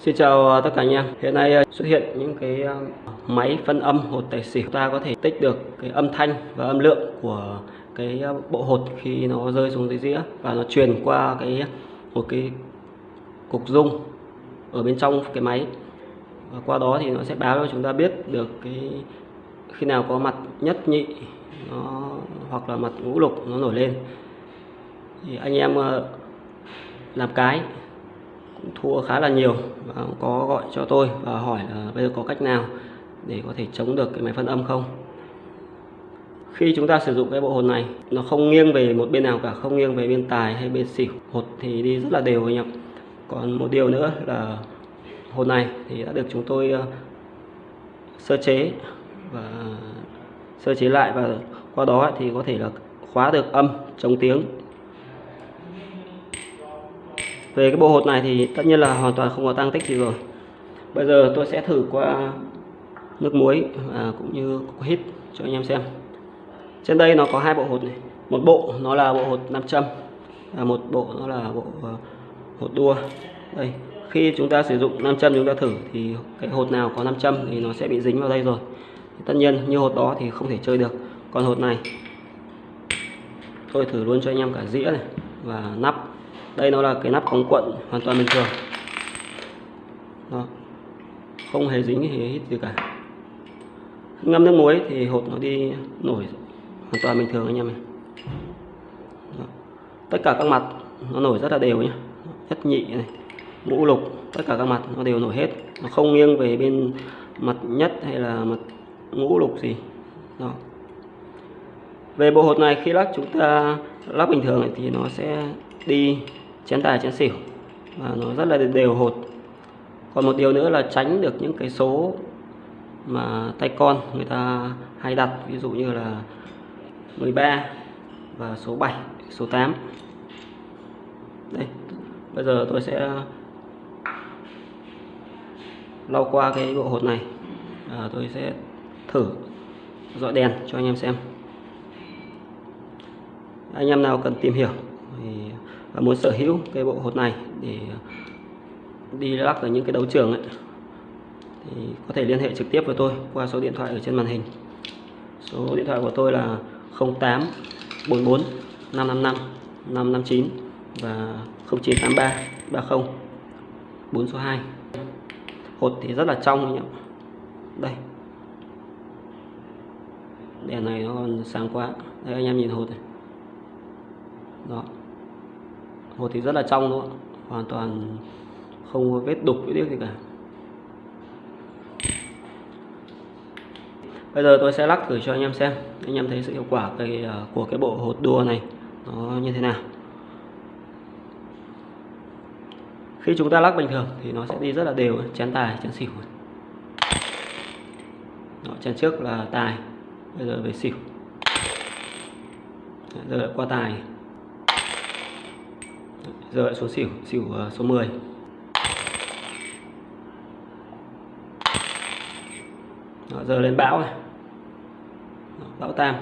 Xin chào à, tất cả anh em. Hiện nay à, xuất hiện những cái à, máy phân âm hột tài xỉu. Ta có thể tích được cái âm thanh và âm lượng của cái bộ hột khi nó rơi xuống dưới dĩa và nó truyền qua cái một cái cục rung ở bên trong cái máy. Và qua đó thì nó sẽ báo cho chúng ta biết được cái khi nào có mặt nhất nhị nó, hoặc là mặt ngũ lục nó nổi lên. Thì anh em làm cái cũng thua khá là nhiều và có gọi cho tôi và hỏi là bây giờ có cách nào để có thể chống được cái máy phân âm không? Khi chúng ta sử dụng cái bộ hột này, nó không nghiêng về một bên nào cả, không nghiêng về bên tài hay bên xỉu. Hột thì đi rất là đều anh em còn một điều nữa là hột này thì đã được chúng tôi ờ, sơ chế và sơ chế lại và qua đó thì có thể là khóa được âm chống tiếng về cái bộ hột này thì tất nhiên là hoàn toàn không có tăng tích gì rồi. Bây giờ tôi sẽ thử qua nước muối và cũng như hít cho anh em xem. Trên đây nó có hai bộ hột này. Một bộ nó là bộ hột nam châm và một bộ nó là bộ à, hột đua. Đây, khi chúng ta sử dụng nam châm chúng ta thử thì cái hột nào có nam châm thì nó sẽ bị dính vào đây rồi. Tất nhiên như hột đó thì không thể chơi được. Còn hột này, tôi thử luôn cho anh em cả dĩa này và nắp đây nó là cái nắp cống quận hoàn toàn bình thường. Đó. không hề dính hề hít gì cả. Ngâm nước muối thì hột nó đi nổi hoàn toàn bình thường anh em này đó. tất cả các mặt nó nổi rất là đều nhé nhất nhị này ngũ lục, tất cả các mặt nó đều nổi hết. Nó không nghiêng về bên mặt nhất hay là mặt ngũ lục gì. Đó. Về bộ hột này khi lắc chúng ta lắp bình thường thì nó sẽ đi chén tài chén xỉu. Và nó rất là đều hột. Còn một điều nữa là tránh được những cái số mà tay con người ta hay đặt ví dụ như là 13 và số 7 số 8 đây bây giờ tôi sẽ uh, lau qua cái bộ hột này. À, tôi sẽ thử dọi đèn cho anh em xem. Anh em nào cần tìm hiểu? Muốn sở hữu cái bộ hột này để đi lắc ở những cái đấu trường ấy, thì có thể liên hệ trực tiếp với tôi qua số điện thoại ở trên màn hình. Số điện thoại của tôi là 08 44 555 559 và 0983 30 4 số 2 hột thì rất là trong anh ạ. Đây. Đèn này nó còn sáng quá. Đây, anh em nhìn hột này. Đó một thì rất là trong luôn hoàn toàn không có vết đục vết điếc gì cả. Bây giờ tôi sẽ lắc thử cho anh em xem. Anh em thấy sự hiệu quả cái, à, của cái bộ hột đua này nó như thế nào. Khi chúng ta lắc bình thường thì nó sẽ đi rất là đều chén tài chén xỉu Đó, chén trước là tài bây giờ về xỉu. Giờ lại qua tài giờ lại xuống xỉu xỉu ờ, số 10 Đó, giờ lên bão này. Đó, bão tam.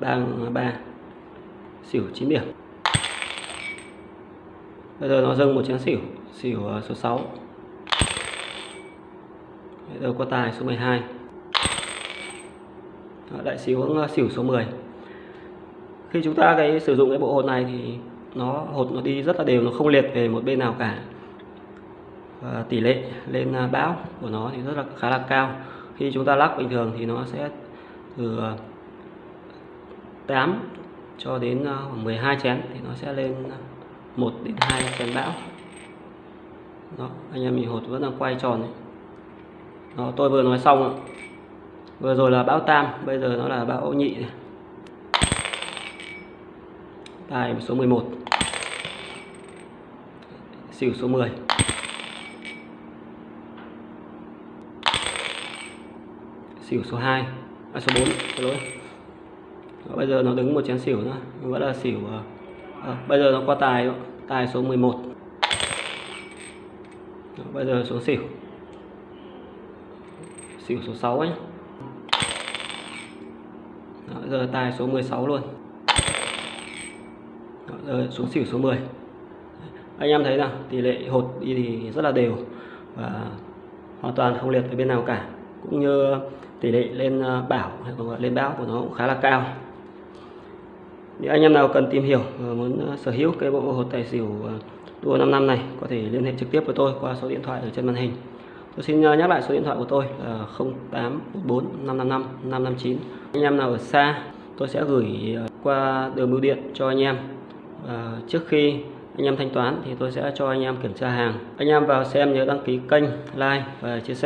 Bang ờ, ba. Xỉu 9 điểm bây giờ nó dâng một chén xỉu xỉu ờ, số 6 bây giờ có tài số 12 Đó, đại xỉu xỉu số 10 khi chúng ta cái sử dụng cái bộ hồn này thì nó, hột nó đi rất là đều, nó không liệt về một bên nào cả. Và tỷ lệ lên à, bão của nó thì rất là, khá là cao. Khi chúng ta lắc bình thường thì nó sẽ từ à, 8 cho đến à, 12 chén thì nó sẽ lên 1 đến 2 chén bão. Đó, anh em mình hột vẫn đang quay tròn này. đó, tôi vừa nói xong vừa rồi là bão tam, bây giờ nó là bão nhị này. tài số 11 xỉu số 10 xỉu số 2 à, số 4 xin lỗi. Đó, bây giờ nó đứng một chén xỉu nữa vẫn là xỉu à, à, bây giờ nó qua tài tài số 11 Đó, bây giờ số xỉu xỉu số 6 ấy. Đó, giờ tài số 16 luôn. Đó, giờ xuống xỉu số 10 anh em thấy là tỷ lệ hột đi thì rất là đều và hoàn toàn không liệt với bên nào cả. Cũng như tỷ lệ lên ờ, bảo hay còn gọi lên báo của nó cũng khá là cao. Nếu anh em nào cần tìm hiểu và muốn ờ, sở hữu cái bộ hột tài xỉu ờ, tua 5 năm này có thể liên hệ trực tiếp với tôi qua số điện thoại ở trên màn hình. Tôi xin nhắc lại số điện thoại của tôi là 0814 555 559 anh em nào ở xa tôi sẽ gửi qua đường bưu điện cho anh em. À, trước khi anh em thanh toán thì tôi sẽ cho anh em kiểm tra hàng. Anh em vào xem nhớ đăng ký kênh, like và chia sẻ.